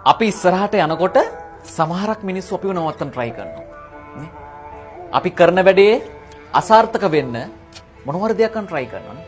අපි ඉස්සරහට යනකොට සමහරක් මිනිස්සු අපිව නවත්තන්න try කරනවා. නේ? අපි කරන වැඩේ අසාර්ථක වෙන්න මොනවාරි දෙයක් කරන්න try කරනවා.